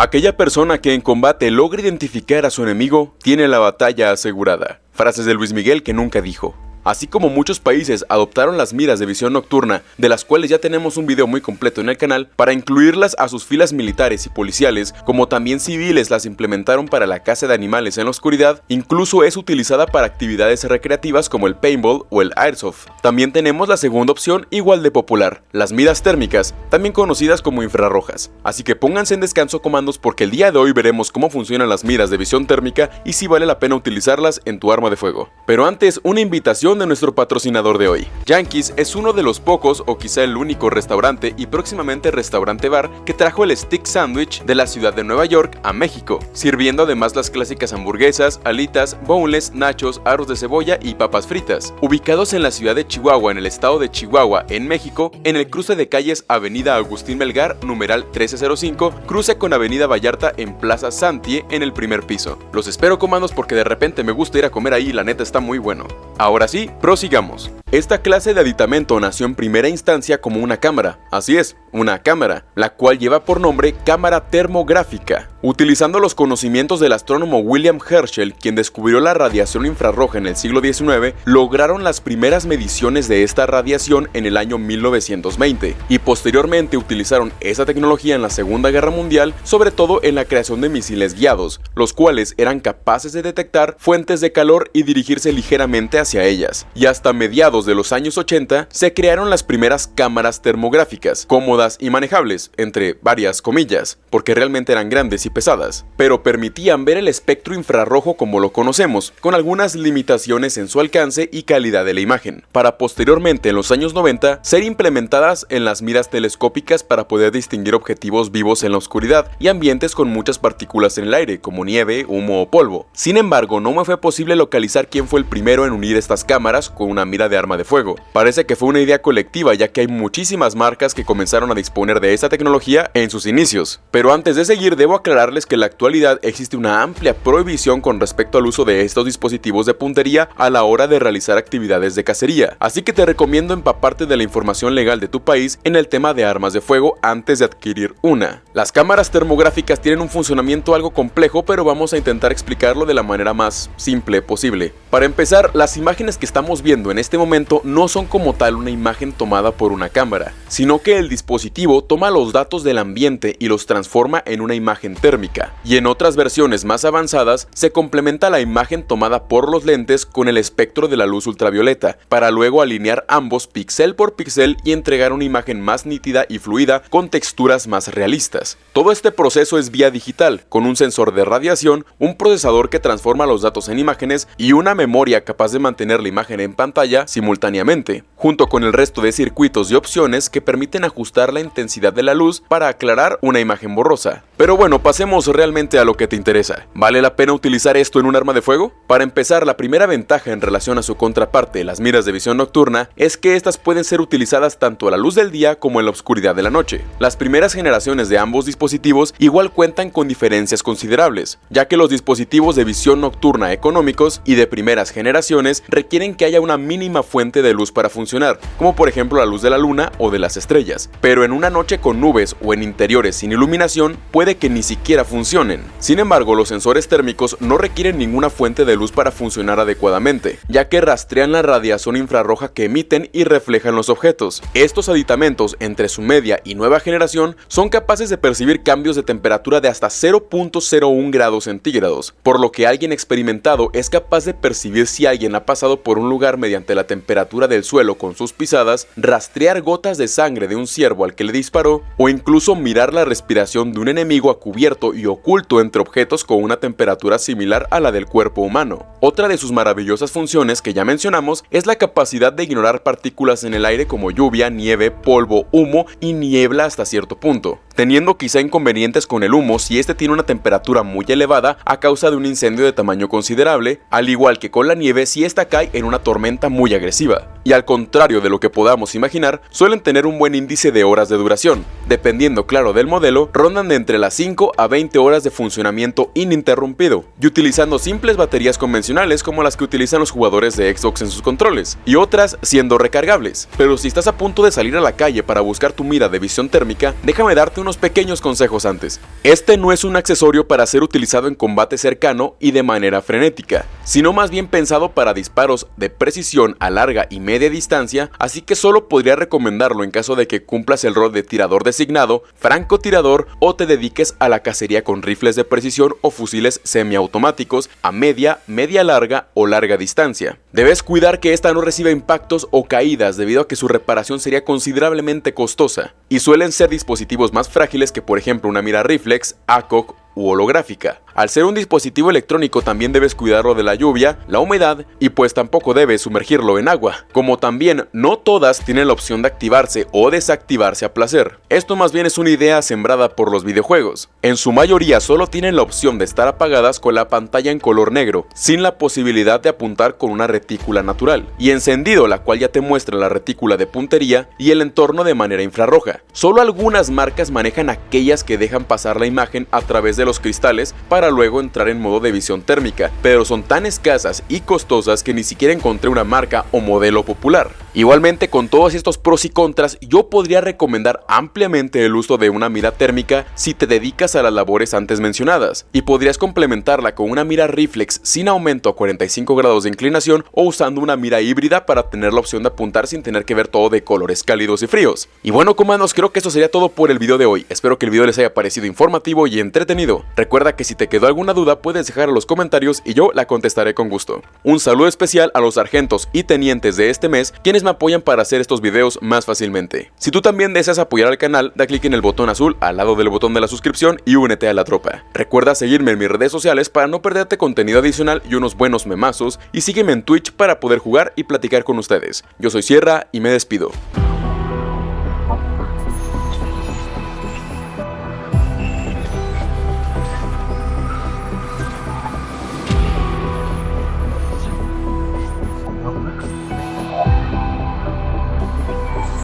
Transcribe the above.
Aquella persona que en combate logra identificar a su enemigo tiene la batalla asegurada. Frases de Luis Miguel que nunca dijo. Así como muchos países adoptaron las miras de visión nocturna, de las cuales ya tenemos un video muy completo en el canal, para incluirlas a sus filas militares y policiales, como también civiles las implementaron para la caza de animales en la oscuridad, incluso es utilizada para actividades recreativas como el paintball o el airsoft. También tenemos la segunda opción igual de popular, las miras térmicas, también conocidas como infrarrojas. Así que pónganse en descanso comandos porque el día de hoy veremos cómo funcionan las miras de visión térmica y si vale la pena utilizarlas en tu arma de fuego. Pero antes, una invitación de nuestro patrocinador de hoy. Yankees es uno de los pocos o quizá el único restaurante y próximamente restaurante bar que trajo el stick sandwich de la ciudad de Nueva York a México, sirviendo además las clásicas hamburguesas, alitas, boneless, nachos, arroz de cebolla y papas fritas. Ubicados en la ciudad de Chihuahua en el estado de Chihuahua en México, en el cruce de calles Avenida Agustín Melgar, numeral 1305, cruce con Avenida Vallarta en Plaza Santie en el primer piso. Los espero comandos porque de repente me gusta ir a comer ahí la neta está muy bueno. Ahora sí, prosigamos. Esta clase de aditamento nació en primera instancia como una cámara, así es, una cámara, la cual lleva por nombre cámara termográfica. Utilizando los conocimientos del astrónomo William Herschel, quien descubrió la radiación infrarroja en el siglo XIX, lograron las primeras mediciones de esta radiación en el año 1920 y posteriormente utilizaron esa tecnología en la Segunda Guerra Mundial, sobre todo en la creación de misiles guiados, los cuales eran capaces de detectar fuentes de calor y dirigirse ligeramente hacia ellas. Y hasta mediados de los años 80 se crearon las primeras cámaras termográficas, cómodas y manejables, entre varias comillas, porque realmente eran grandes y pesadas, pero permitían ver el espectro infrarrojo como lo conocemos, con algunas limitaciones en su alcance y calidad de la imagen, para posteriormente en los años 90 ser implementadas en las miras telescópicas para poder distinguir objetivos vivos en la oscuridad y ambientes con muchas partículas en el aire, como nieve, humo o polvo. Sin embargo, no me fue posible localizar quién fue el primero en unir estas cámaras con una mira de arma de fuego. Parece que fue una idea colectiva ya que hay muchísimas marcas que comenzaron a disponer de esta tecnología en sus inicios. Pero antes de seguir debo aclararles que en la actualidad existe una amplia prohibición con respecto al uso de estos dispositivos de puntería a la hora de realizar actividades de cacería, así que te recomiendo empaparte de la información legal de tu país en el tema de armas de fuego antes de adquirir una. Las cámaras termográficas tienen un funcionamiento algo complejo pero vamos a intentar explicarlo de la manera más simple posible. Para empezar, las imágenes que estamos viendo en este momento no son como tal una imagen tomada por una cámara, sino que el dispositivo toma los datos del ambiente y los transforma en una imagen térmica, y en otras versiones más avanzadas se complementa la imagen tomada por los lentes con el espectro de la luz ultravioleta, para luego alinear ambos píxel por píxel y entregar una imagen más nítida y fluida con texturas más realistas. Todo este proceso es vía digital, con un sensor de radiación, un procesador que transforma los datos en imágenes y una memoria capaz de mantener la imagen en pantalla simultáneamente, junto con el resto de circuitos y opciones que permiten ajustar la intensidad de la luz para aclarar una imagen borrosa. Pero bueno, pasemos realmente a lo que te interesa. ¿Vale la pena utilizar esto en un arma de fuego? Para empezar, la primera ventaja en relación a su contraparte, las miras de visión nocturna, es que estas pueden ser utilizadas tanto a la luz del día como en la oscuridad de la noche. Las primeras generaciones de ambos dispositivos igual cuentan con diferencias considerables, ya que los dispositivos de visión nocturna económicos y de primeras generaciones requieren que haya una mínima fuente de luz para funcionar, como por ejemplo la luz de la luna o de las estrellas, pero en una noche con nubes o en interiores sin iluminación puede que ni siquiera funcionen. Sin embargo, los sensores térmicos no requieren ninguna fuente de luz para funcionar adecuadamente, ya que rastrean la radiación infrarroja que emiten y reflejan los objetos. Estos aditamentos entre su media y nueva generación son capaces de percibir cambios de temperatura de hasta 0.01 grados centígrados, por lo que alguien experimentado es capaz de percibir si alguien ha pasado por un lugar mediante la temperatura del suelo con sus pisadas, rastrear gotas de sangre de un ciervo al que le disparó o incluso mirar la respiración de un enemigo a cubierto y oculto entre objetos con una temperatura similar a la del cuerpo humano. Otra de sus maravillosas funciones que ya mencionamos es la capacidad de ignorar partículas en el aire como lluvia, nieve, polvo, humo y niebla hasta cierto punto, teniendo quizá inconvenientes con el humo si este tiene una temperatura muy elevada a causa de un incendio de tamaño considerable, al igual que con la nieve si esta cae en una tormenta muy agresiva. Y al contrario de lo que podamos imaginar, suelen tener un buen índice de horas de duración. Dependiendo claro del modelo, rondan de entre las 5 a 20 horas de funcionamiento ininterrumpido, y utilizando simples baterías convencionales como las que utilizan los jugadores de Xbox en sus controles, y otras siendo recargables. Pero si estás a punto de salir a la calle para buscar tu mira de visión térmica, déjame darte unos pequeños consejos antes. Este no es un accesorio para ser utilizado en combate cercano y de manera frenética, sino más bien pensado para disparos de precisión a larga y media distancia, así que solo podría recomendarlo en caso de que cumplas el rol de tirador designado, francotirador o te dediques a la cacería con rifles de precisión o fusiles semiautomáticos a media, media larga o larga distancia. Debes cuidar que esta no reciba impactos o caídas debido a que su reparación sería considerablemente costosa, y suelen ser dispositivos más frágiles que por ejemplo una mira reflex, ACOG u holográfica. Al ser un dispositivo electrónico también debes cuidarlo de la lluvia, la humedad y pues tampoco debes sumergirlo en agua. Como también no todas tienen la opción de activarse o desactivarse a placer. Esto más bien es una idea sembrada por los videojuegos. En su mayoría solo tienen la opción de estar apagadas con la pantalla en color negro, sin la posibilidad de apuntar con una retícula natural, y encendido la cual ya te muestra la retícula de puntería y el entorno de manera infrarroja. Solo algunas marcas manejan aquellas que dejan pasar la imagen a través de los cristales para luego entrar en modo de visión térmica, pero son tan escasas y costosas que ni siquiera encontré una marca o modelo popular. Igualmente con todos estos pros y contras, yo podría recomendar ampliamente el uso de una mira térmica si te dedicas a las labores antes mencionadas, y podrías complementarla con una mira reflex sin aumento a 45 grados de inclinación o usando una mira híbrida para tener la opción de apuntar sin tener que ver todo de colores cálidos y fríos. Y bueno comandos, creo que eso sería todo por el video de hoy, espero que el video les haya parecido informativo y entretenido. Recuerda que si te quedó alguna duda puedes dejar en los comentarios y yo la contestaré con gusto. Un saludo especial a los sargentos y tenientes de este mes quienes me apoyan para hacer estos videos más fácilmente. Si tú también deseas apoyar al canal, da clic en el botón azul al lado del botón de la suscripción y únete a la tropa. Recuerda seguirme en mis redes sociales para no perderte contenido adicional y unos buenos memazos y sígueme en Twitch para poder jugar y platicar con ustedes. Yo soy Sierra y me despido.